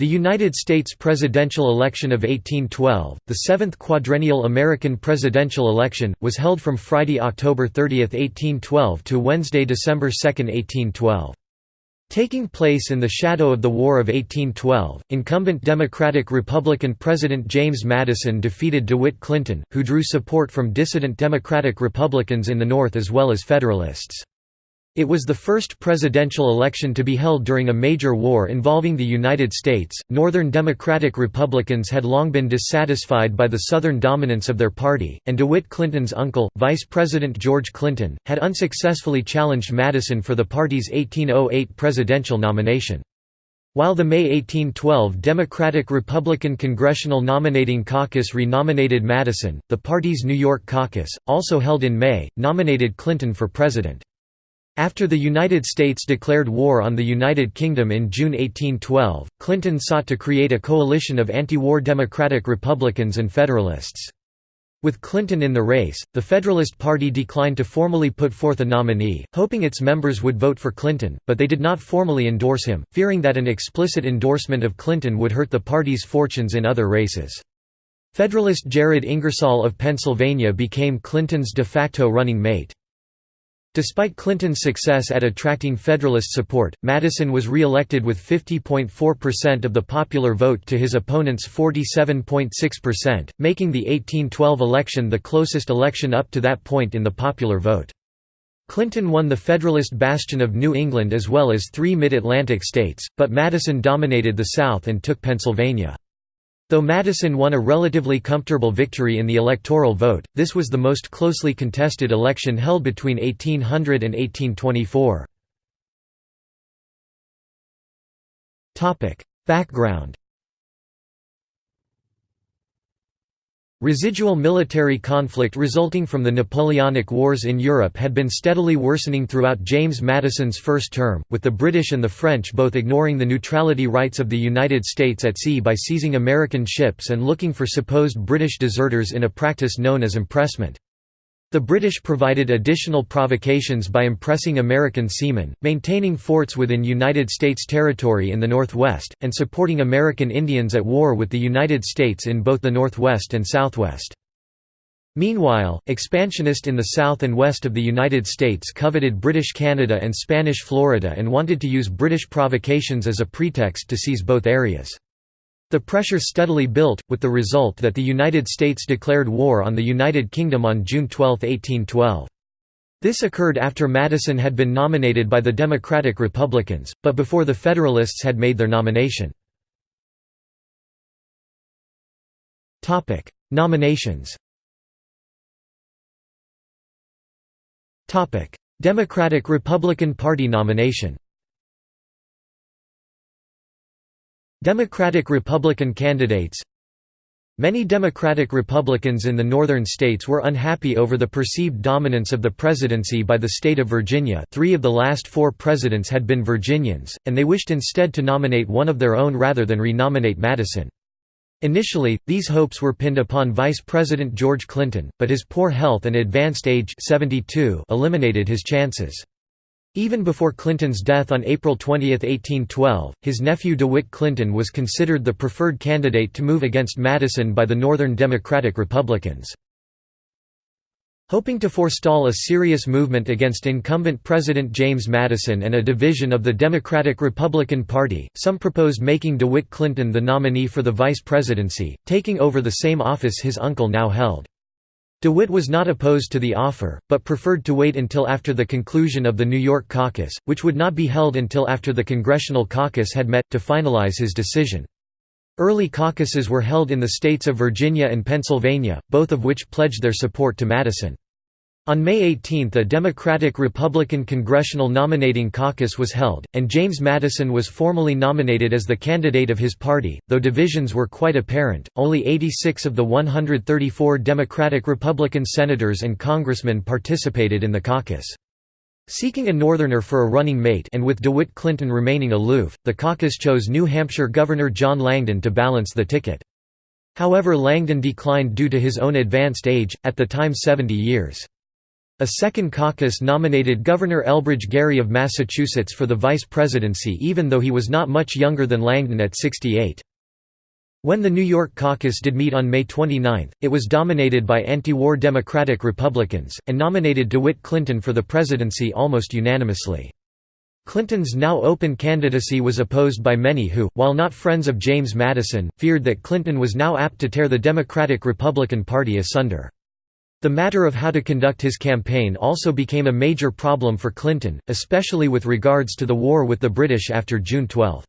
The United States presidential election of 1812, the seventh quadrennial American presidential election, was held from Friday, October 30, 1812 to Wednesday, December 2, 1812. Taking place in the shadow of the War of 1812, incumbent Democratic-Republican President James Madison defeated DeWitt Clinton, who drew support from dissident Democratic Republicans in the North as well as Federalists. It was the first presidential election to be held during a major war involving the United States. Northern Democratic Republicans had long been dissatisfied by the Southern dominance of their party, and DeWitt Clinton's uncle, Vice President George Clinton, had unsuccessfully challenged Madison for the party's 1808 presidential nomination. While the May 1812 Democratic-Republican Congressional Nominating Caucus renominated Madison, the party's New York caucus, also held in May, nominated Clinton for president. After the United States declared war on the United Kingdom in June 1812, Clinton sought to create a coalition of anti-war Democratic Republicans and Federalists. With Clinton in the race, the Federalist Party declined to formally put forth a nominee, hoping its members would vote for Clinton, but they did not formally endorse him, fearing that an explicit endorsement of Clinton would hurt the party's fortunes in other races. Federalist Jared Ingersoll of Pennsylvania became Clinton's de facto running mate. Despite Clinton's success at attracting Federalist support, Madison was re-elected with 50.4% of the popular vote to his opponent's 47.6%, making the 1812 election the closest election up to that point in the popular vote. Clinton won the Federalist bastion of New England as well as three mid-Atlantic states, but Madison dominated the South and took Pennsylvania. Though Madison won a relatively comfortable victory in the electoral vote, this was the most closely contested election held between 1800 and 1824. Background Residual military conflict resulting from the Napoleonic Wars in Europe had been steadily worsening throughout James Madison's first term, with the British and the French both ignoring the neutrality rights of the United States at sea by seizing American ships and looking for supposed British deserters in a practice known as impressment. The British provided additional provocations by impressing American seamen, maintaining forts within United States territory in the Northwest, and supporting American Indians at war with the United States in both the Northwest and Southwest. Meanwhile, expansionists in the south and west of the United States coveted British Canada and Spanish Florida and wanted to use British provocations as a pretext to seize both areas. The pressure steadily built, with the result that the United States declared war on the United Kingdom on June 12, 1812. This occurred after Madison had been nominated by the Democratic Republicans, but before the Federalists had made their nomination. Nominations Democratic-Republican Party nomination Democratic-Republican candidates Many Democratic Republicans in the northern states were unhappy over the perceived dominance of the presidency by the state of Virginia three of the last four presidents had been Virginians, and they wished instead to nominate one of their own rather than renominate Madison. Initially, these hopes were pinned upon Vice President George Clinton, but his poor health and advanced age 72 eliminated his chances. Even before Clinton's death on April 20, 1812, his nephew DeWitt Clinton was considered the preferred candidate to move against Madison by the Northern Democratic Republicans. Hoping to forestall a serious movement against incumbent President James Madison and a division of the Democratic-Republican Party, some proposed making DeWitt Clinton the nominee for the vice presidency, taking over the same office his uncle now held. DeWitt was not opposed to the offer, but preferred to wait until after the conclusion of the New York caucus, which would not be held until after the Congressional caucus had met, to finalize his decision. Early caucuses were held in the states of Virginia and Pennsylvania, both of which pledged their support to Madison. On May 18 a Democratic-Republican Congressional Nominating Caucus was held, and James Madison was formally nominated as the candidate of his party, though divisions were quite apparent, only 86 of the 134 Democratic-Republican senators and congressmen participated in the caucus. Seeking a Northerner for a running mate and with DeWitt Clinton remaining aloof, the caucus chose New Hampshire Governor John Langdon to balance the ticket. However Langdon declined due to his own advanced age, at the time 70 years. A second caucus nominated Governor Elbridge Gerry of Massachusetts for the vice presidency even though he was not much younger than Langdon at 68. When the New York caucus did meet on May 29, it was dominated by anti-war Democratic Republicans, and nominated DeWitt Clinton for the presidency almost unanimously. Clinton's now open candidacy was opposed by many who, while not friends of James Madison, feared that Clinton was now apt to tear the Democratic-Republican Party asunder. The matter of how to conduct his campaign also became a major problem for Clinton, especially with regards to the war with the British after June 12.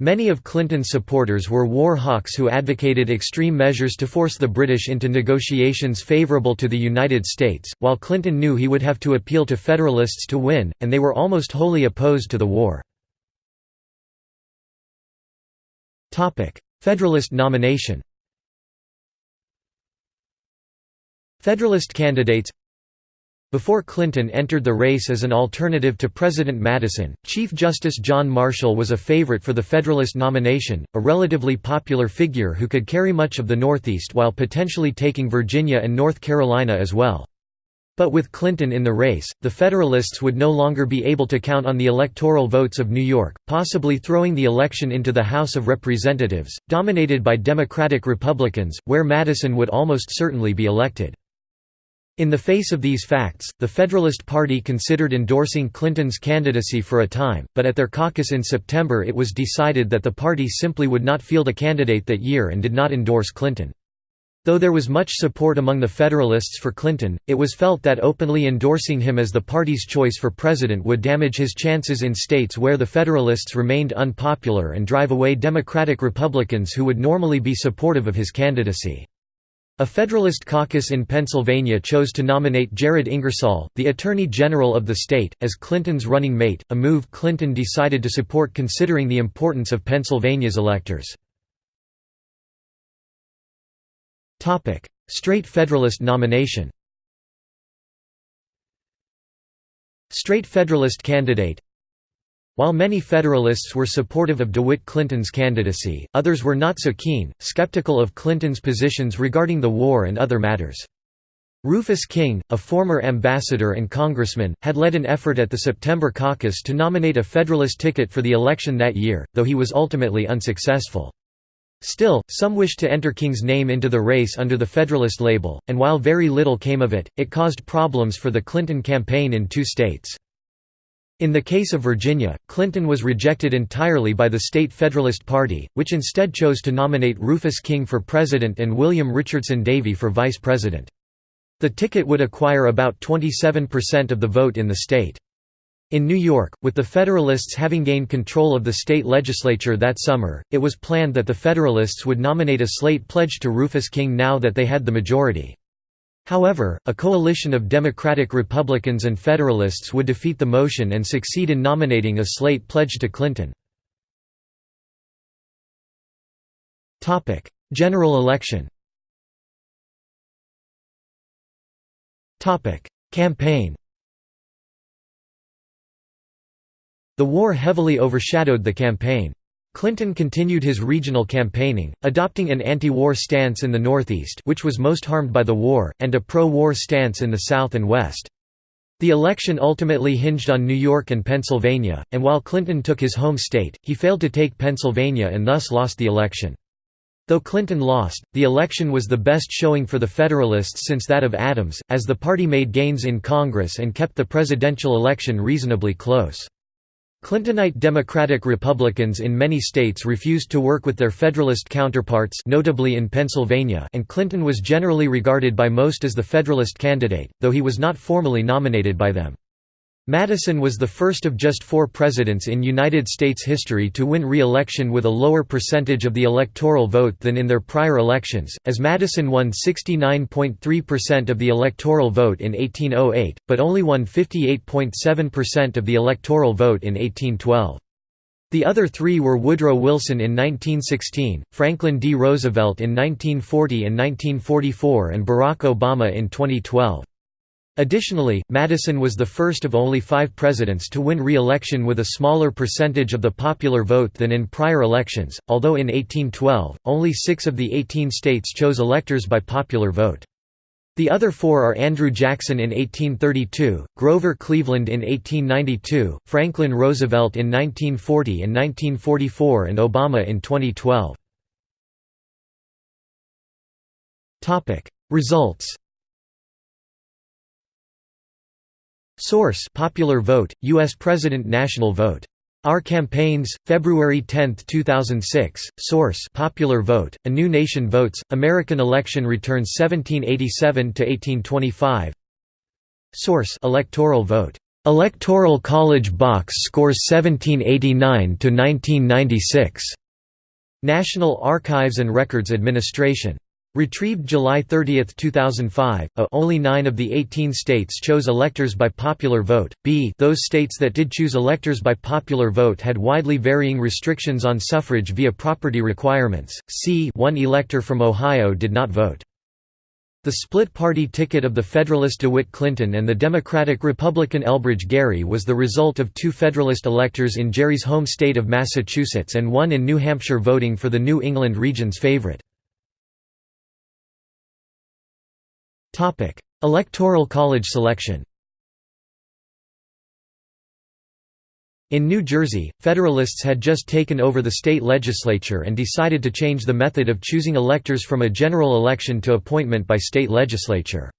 Many of Clinton's supporters were war hawks who advocated extreme measures to force the British into negotiations favourable to the United States, while Clinton knew he would have to appeal to Federalists to win, and they were almost wholly opposed to the war. Federalist nomination Federalist candidates before Clinton entered the race as an alternative to President Madison, Chief Justice John Marshall was a favorite for the Federalist nomination, a relatively popular figure who could carry much of the Northeast while potentially taking Virginia and North Carolina as well. But with Clinton in the race, the Federalists would no longer be able to count on the electoral votes of New York, possibly throwing the election into the House of Representatives, dominated by Democratic Republicans, where Madison would almost certainly be elected. In the face of these facts, the Federalist Party considered endorsing Clinton's candidacy for a time, but at their caucus in September it was decided that the party simply would not field a candidate that year and did not endorse Clinton. Though there was much support among the Federalists for Clinton, it was felt that openly endorsing him as the party's choice for president would damage his chances in states where the Federalists remained unpopular and drive away Democratic Republicans who would normally be supportive of his candidacy. A Federalist caucus in Pennsylvania chose to nominate Jared Ingersoll, the Attorney General of the state, as Clinton's running mate, a move Clinton decided to support considering the importance of Pennsylvania's electors. Straight Federalist nomination Straight Federalist candidate while many Federalists were supportive of DeWitt Clinton's candidacy, others were not so keen, skeptical of Clinton's positions regarding the war and other matters. Rufus King, a former ambassador and congressman, had led an effort at the September caucus to nominate a Federalist ticket for the election that year, though he was ultimately unsuccessful. Still, some wished to enter King's name into the race under the Federalist label, and while very little came of it, it caused problems for the Clinton campaign in two states. In the case of Virginia, Clinton was rejected entirely by the state Federalist Party, which instead chose to nominate Rufus King for president and William Richardson Davie for vice president. The ticket would acquire about 27% of the vote in the state. In New York, with the Federalists having gained control of the state legislature that summer, it was planned that the Federalists would nominate a slate pledged to Rufus King now that they had the majority. However, a coalition of Democratic Republicans and Federalists would defeat the motion and succeed in nominating a slate pledged to Clinton. General election Campaign The war heavily overshadowed the campaign. Clinton continued his regional campaigning, adopting an anti-war stance in the Northeast which was most harmed by the war, and a pro-war stance in the South and West. The election ultimately hinged on New York and Pennsylvania, and while Clinton took his home state, he failed to take Pennsylvania and thus lost the election. Though Clinton lost, the election was the best showing for the Federalists since that of Adams, as the party made gains in Congress and kept the presidential election reasonably close. Clintonite Democratic Republicans in many states refused to work with their Federalist counterparts notably in Pennsylvania and Clinton was generally regarded by most as the Federalist candidate, though he was not formally nominated by them. Madison was the first of just four presidents in United States history to win re-election with a lower percentage of the electoral vote than in their prior elections, as Madison won 69.3% of the electoral vote in 1808, but only won 58.7% of the electoral vote in 1812. The other three were Woodrow Wilson in 1916, Franklin D. Roosevelt in 1940 and 1944 and Barack Obama in 2012. Additionally, Madison was the first of only five presidents to win re-election with a smaller percentage of the popular vote than in prior elections, although in 1812, only six of the 18 states chose electors by popular vote. The other four are Andrew Jackson in 1832, Grover Cleveland in 1892, Franklin Roosevelt in 1940 and 1944 and Obama in 2012. Results Source Popular Vote, U.S. President National Vote. Our Campaigns, February 10, 2006. Source Popular Vote, A New Nation Votes, American Election Returns 1787 to 1825. Source Electoral Vote. Electoral College Box Scores 1789–1996. National Archives and Records Administration. Retrieved July 30, 2005. A uh, only 9 of the 18 states chose electors by popular vote. B those states that did choose electors by popular vote had widely varying restrictions on suffrage via property requirements. C one elector from Ohio did not vote. The split-party ticket of the Federalist DeWitt Clinton and the Democratic-Republican Elbridge Gerry was the result of two Federalist electors in Gerry's home state of Massachusetts and one in New Hampshire voting for the New England region's favorite. Electoral college selection In New Jersey, Federalists had just taken over the state legislature and decided to change the method of choosing electors from a general election to appointment by state legislature.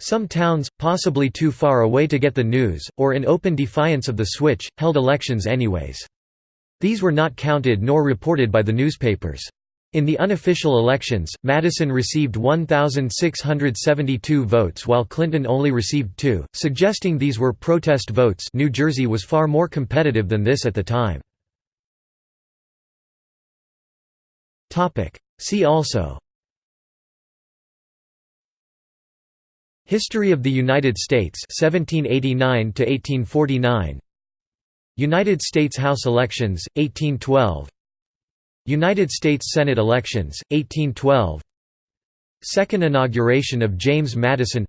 Some towns, possibly too far away to get the news, or in open defiance of the switch, held elections anyways. These were not counted nor reported by the newspapers. In the unofficial elections, Madison received 1,672 votes while Clinton only received two, suggesting these were protest votes New Jersey was far more competitive than this at the time. See also History of the United States 1789 1849 United States House elections 1812 United States Senate elections, 1812 Second inauguration of James Madison.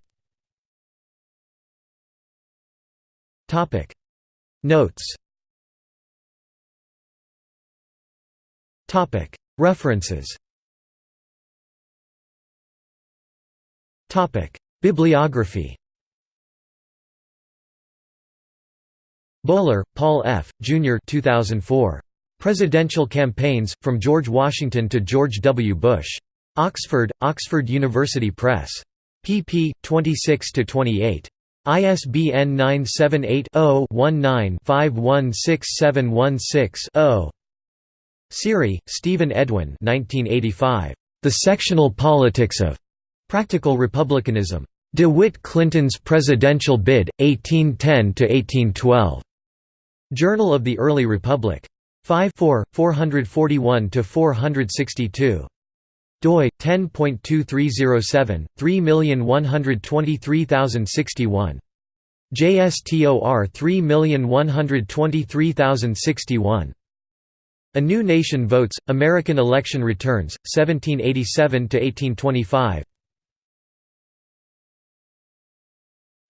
Notes. References. Bibliography. Boller, Paul F., Jr. 2004. Presidential Campaigns, From George Washington to George W. Bush. Oxford, Oxford University Press. pp. 26–28. ISBN 978-0-19-516716-0. Siry, Steven Edwin The Sectional Politics of Practical Republicanism. DeWitt Clinton's Presidential Bid, 1810–1812. Journal of the Early Republic. 5 441–462 doi 10.2307 3123061 JSTOR 3123061 A New Nation Votes American Election Returns 1787 to 1825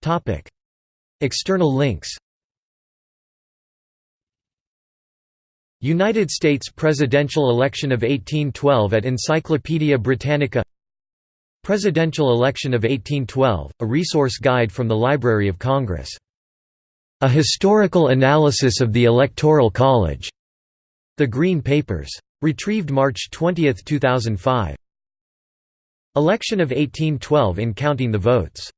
Topic External links United States presidential election of 1812 at Encyclopaedia Britannica Presidential election of 1812, a resource guide from the Library of Congress. A historical analysis of the Electoral College. The Green Papers. Retrieved March 20, 2005. Election of 1812 in Counting the Votes